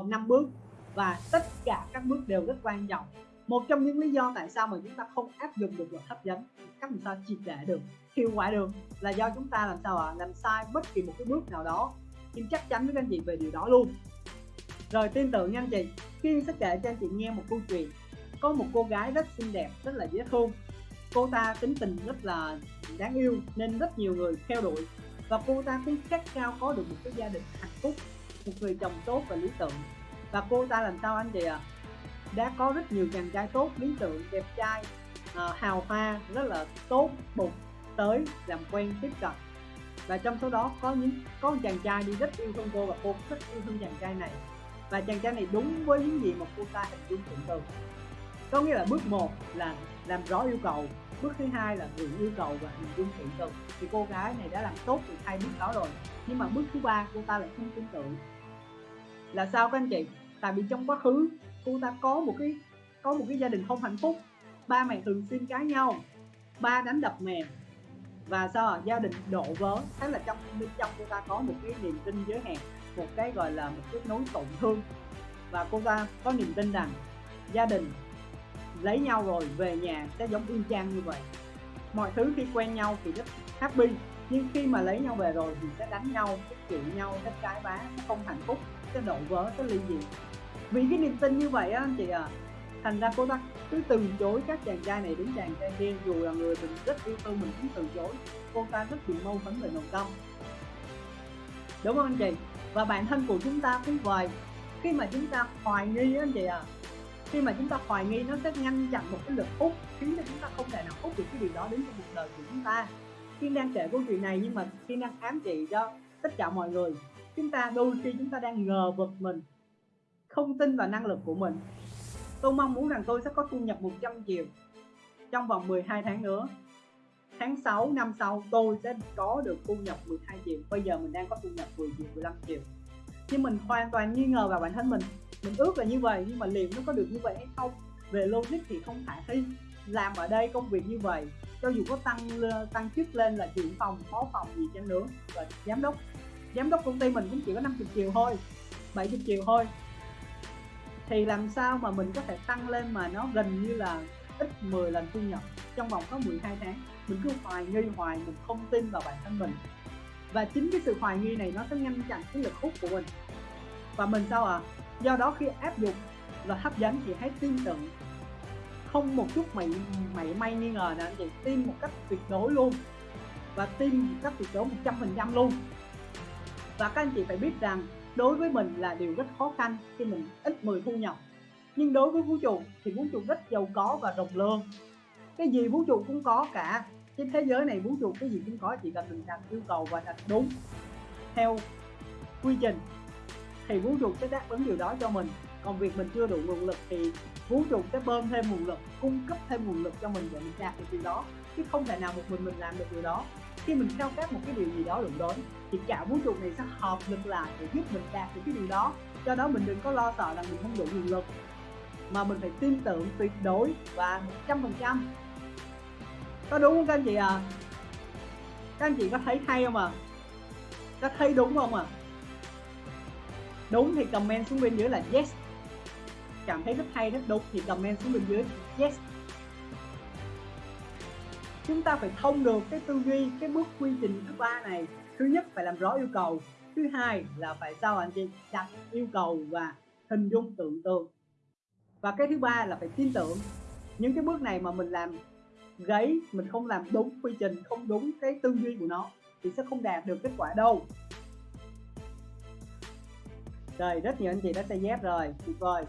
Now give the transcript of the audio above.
gồm 5 bước. Và tất cả các bước đều rất quan trọng. Một trong những lý do tại sao mà chúng ta không áp dụng được luật hấp dẫn cách làm sao triệt để được, hiệu quả được, là do chúng ta làm sao ạ? À? làm sai bất kỳ một cái bước nào đó. Kim chắc chắn với các anh chị về điều đó luôn. Rồi tin tưởng nha anh chị Kim sẽ kể cho anh chị nghe một câu chuyện. Có một cô gái rất xinh đẹp, rất là dễ thương. Cô ta tính tình rất là đáng yêu, nên rất nhiều người theo đuổi. Và cô ta cũng khát khao có được một cái gia đình hạnh phúc một người chồng tốt và lý tưởng. Và cô ta làm sao anh chị ạ? À? đã có rất nhiều chàng trai tốt lý tưởng đẹp trai à, hào hoa rất là tốt bụng tới làm quen tiếp cận. Và trong số đó có những có một chàng trai đi rất yêu thương cô và cô rất yêu thương chàng trai này. Và chàng trai này đúng với những gì mà cô ta hình dung tưởng tượng có nghĩa là bước một là làm rõ yêu cầu bước thứ hai là gửi yêu cầu và hình dung tưởng tượng thì cô gái này đã làm tốt được hai bước đó rồi nhưng mà bước thứ ba cô ta lại không tin tưởng là sao các anh chị? Tại vì trong quá khứ, cô ta có một cái, có một cái gia đình không hạnh phúc. Ba mẹ thường xuyên cãi nhau, ba đánh đập mẹ. Và sao gia đình đổ vỡ thế là trong bên trong cô ta có một cái niềm tin giới hạn, một cái gọi là một cái nỗi tổn thương. Và cô ta có niềm tin rằng gia đình lấy nhau rồi, về nhà sẽ giống y chang như vậy. Mọi thứ khi quen nhau thì rất happy, nhưng khi mà lấy nhau về rồi thì sẽ đánh nhau, sẽ chửi nhau, sẽ cái bá, sẽ không cái độ đổ vỡ, cái ly dị vì cái niềm tin như vậy á anh chị à thành ra cô ta cứ từ chối các chàng trai này đến chàng trai kia. Dù là người mình rất yêu thương, mình cũng từ chối. Cô ta rất bị mâu thuẫn về nội tâm. Đúng không anh chị? Và bản thân của chúng ta cũng vậy. Khi mà chúng ta hoài nghi á anh chị à khi mà chúng ta hoài nghi nó sẽ ngăn chặn một cái lực hút, khiến cho chúng ta không thể nào hút được cái điều đó đến trong cuộc đời của chúng ta. Kiên đang kể câu chuyện này nhưng mà Kiên đang ám chỉ cho tất cả mọi người chúng ta đôi khi chúng ta đang ngờ vực mình, không tin vào năng lực của mình. Tôi mong muốn rằng tôi sẽ có thu nhập 100 triệu trong vòng 12 tháng nữa. Tháng 6 năm sau, tôi sẽ có được thu nhập 12 triệu. Bây giờ mình đang có thu nhập 10 triệu 15 triệu. Nhưng mình hoàn toàn nghi ngờ vào bản thân mình. Mình ước là như vậy, nhưng mà liệu nó có được như vậy hay không? Về logic thì không khả thi làm ở đây công việc như vậy, cho dù có tăng tăng chức lên là trưởng phòng, phó phòng gì chăng nữa, và giám đốc giám đốc công ty mình cũng chỉ có 50 triệu thôi 70 triệu thôi. Thì làm sao mà mình có thể tăng lên mà nó gần như là ít 10 lần thu nhập? Trong vòng có 12 tháng, mình cứ hoài nghi, hoài mình không tin vào bản thân mình. Và chính cái sự hoài nghi này nó sẽ ngăn chặn cái lực hút của mình. Và mình sao à do đó khi áp dụng và hấp dẫn, thì hãy tin tưởng. Không một chút mày mày may nghi ngờ nè anh chị tin một cách tuyệt đối luôn. Và tin một cách tuyệt đối 100% luôn và các anh chị phải biết rằng đối với mình là điều rất khó khăn khi mình ít 10 thu nhập. Nhưng đối với vũ trụ thì vũ trụ rất giàu có và rộng lượng cái gì vũ trụ cũng có cả. Trên thế giới này vũ trụ, cái gì cũng có, chỉ cần mình đặt yêu cầu và đặt đúng theo quy trình thì vũ trụ sẽ đáp ứng điều đó cho mình. Còn việc mình chưa đủ nguồn lực thì vũ trụ sẽ bơm thêm nguồn lực, cung cấp thêm nguồn lực cho mình để mình đạt được điều đó. Chứ không thể nào một mình mình làm được điều đó khi mình khao khát một cái điều gì đó đúng đến thì cả vũ trụ này sẽ hợp lực lại để giúp mình đạt được cái điều đó. Do đó mình đừng có lo sợ là mình không đủ nguồn lực, mà mình phải tin tưởng tuyệt đối và một trăm phần trăm. Có đúng không các anh chị à các anh chị có thấy hay không à có thấy đúng không à đúng thì comment xuống bên dưới là yes. Cảm thấy rất hay, rất đúng thì comment xuống bên dưới yes chúng ta phải thông được cái tư duy, cái bước quy trình thứ ba này. Thứ nhất phải làm rõ yêu cầu, thứ hai là phải sao anh chị đặt yêu cầu và hình dung tưởng tượng. Và cái thứ ba là phải tin tưởng. Những cái bước này mà mình làm gáy mình không làm đúng quy trình, không đúng cái tư duy của nó thì sẽ không đạt được kết quả đâu. Rồi, rất nhiều anh chị đã say dép rồi. Tuyệt vời.